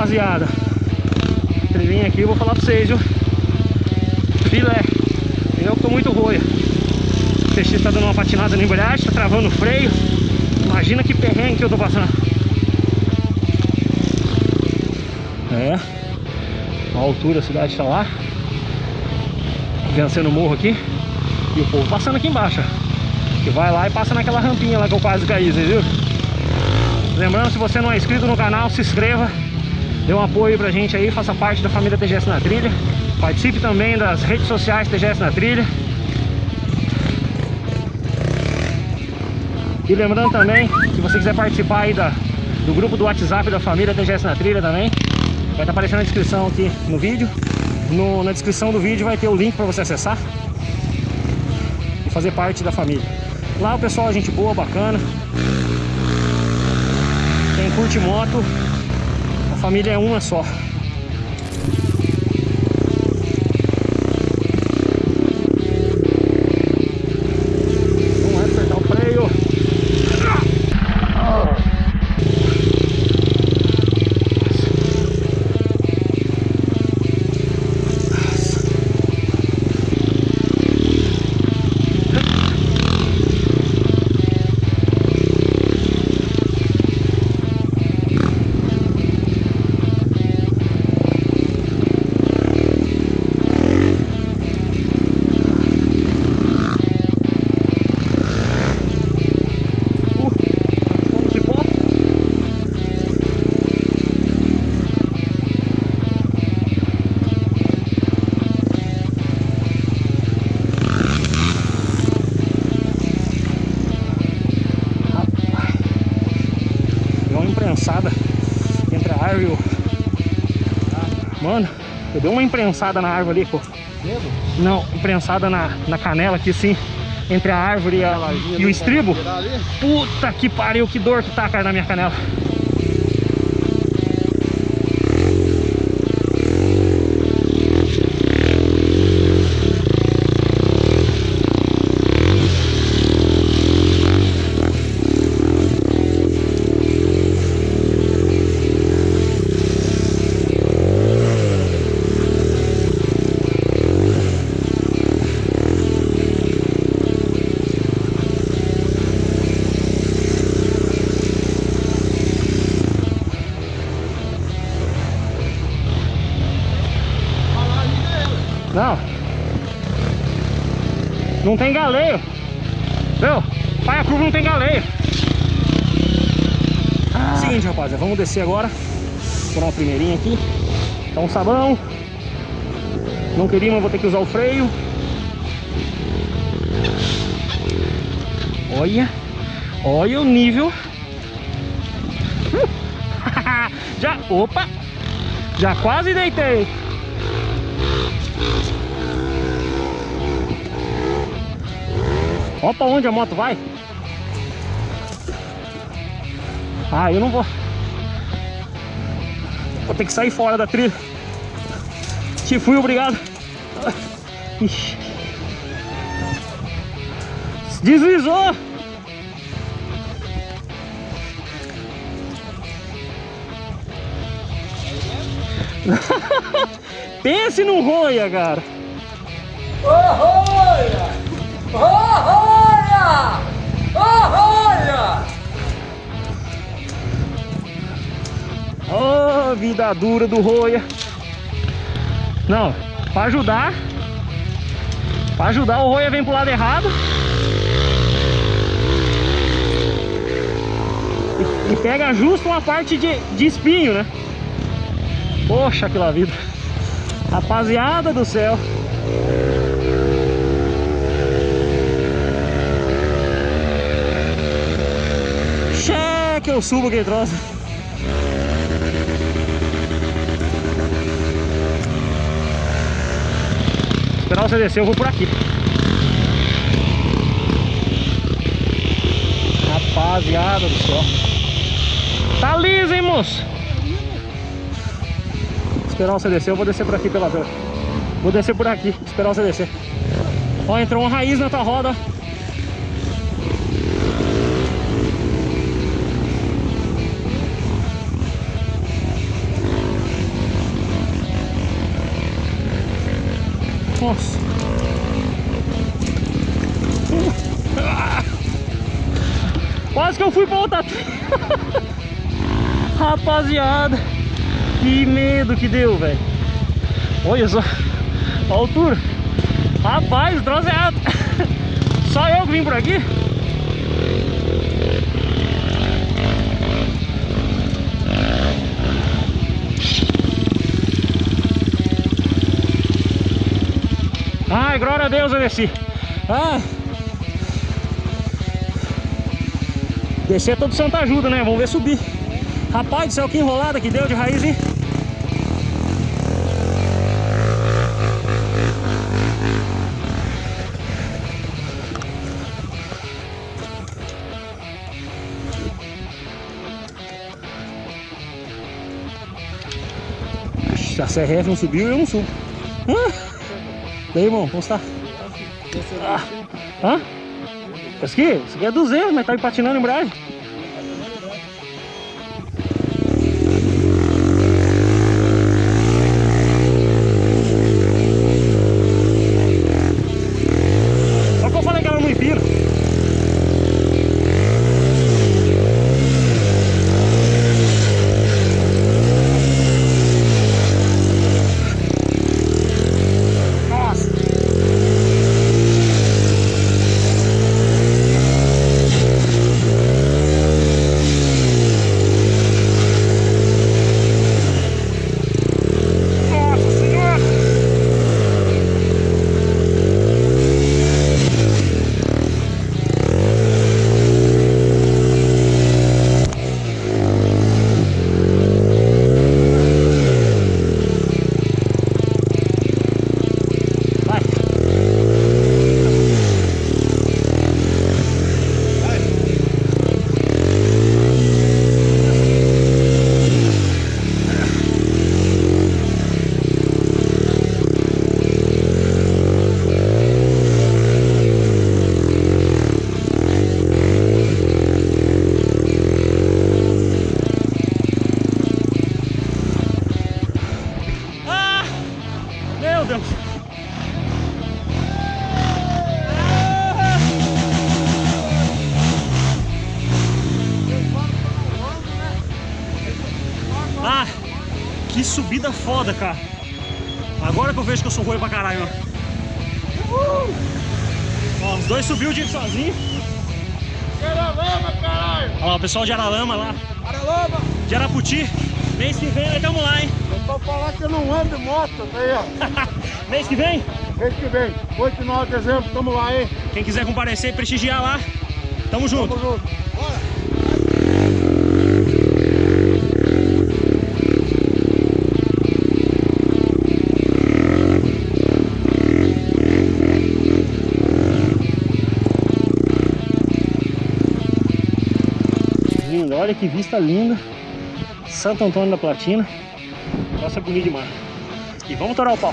rapaziada. Trilhinha aqui, eu vou falar pra vocês, viu? Filé. Eu tô muito roia. O TX tá dando uma patinada na embreagem, tá travando o freio. Imagina que perrengue que eu tô passando. É. A altura a cidade tá lá. Vencendo o morro aqui. E o povo passando aqui embaixo. Que vai lá e passa naquela rampinha lá que eu quase caí, vocês viram? Lembrando, se você não é inscrito no canal, se inscreva. Dê um apoio pra gente aí, faça parte da família TGS na Trilha. Participe também das redes sociais TGS na Trilha. E lembrando também, se você quiser participar aí da, do grupo do WhatsApp da família TGS na Trilha também, vai estar aparecendo na descrição aqui no vídeo. No- na descrição do vídeo vai ter o link para você acessar e fazer parte da família. Lá o pessoal é gente boa, bacana. Quem curte moto, família é uma só. Imprensada entre a árvore e o... Mano, eu dei uma imprensada na árvore ali, pô. Não, imprensada na, na canela aqui, sim. Entre a árvore e, a- e o estribo. Puta que pariu, que dor que tá, cara, na minha canela. Não tem galeio. Viu? Pai, a curva não tem galeio. Seguinte, rapaziada, vamos descer agora. Por uma primeirinha aqui. Um sabão. Não queria, mas vou ter que usar o freio. Olha. Olha o nível. Já, opa. Já quase deitei. Ó pra onde a moto vai. Ah, eu não vou. Vou ter que sair fora da trilha. Te fui, obrigado. Ixi. Deslizou. Pense no roia, cara. Olha! Olha! Olha! Ô, vida dura do roia. Não, pra ajudar. Pra ajudar, o roia vem pro lado errado. E, e pega justo uma parte de, de espinho, né? Poxa, aquela vida. Rapaziada do céu. Cheque, eu subo aquele troço. Esperar você descer, eu vou por aqui. Rapaziada do céu. Tá liso, hein, moço? Esperar você descer, eu vou descer por aqui pela. Vou descer por aqui, esperar você descer. Ó, entrou uma raiz na tua roda. Nossa. Quase que eu fui pra outra Rapaziada Que medo que deu, velho. Olha só A altura. Rapaz, o troço é alto. Só eu que vim por aqui Deus, eu desci. Ah. Descer é todo santo ajuda, né? Vamos ver subir. Rapaz do céu, que enrolada que deu de raiz, hein? A CRF não subiu, eu não subo. Ah. Daí, irmão, como está? Ah. Hã? Esse aqui? Esse aqui é 200, mas tá patinando em embreagem. Ah! Que subida foda, cara! Agora que eu vejo que eu sou ruim pra caralho, ó. Ó, os dois subiu o dia sozinho. Aralama, caralho! Olha lá, o pessoal de Aralama lá, Aralama! de Araputi. Mês que vem nós tamo lá, hein? Eu tô falando que eu não ando de moto, aí, ó. Mês que vem, Mês que vem, 8 e 9 de dezembro, tamo lá, hein? quem quiser comparecer e prestigiar lá, tamo junto. Tamo junto. Bora! Linda, olha que vista linda. Santo Antônio da Platina. Nossa, bonito demais. E vamos torar o pau.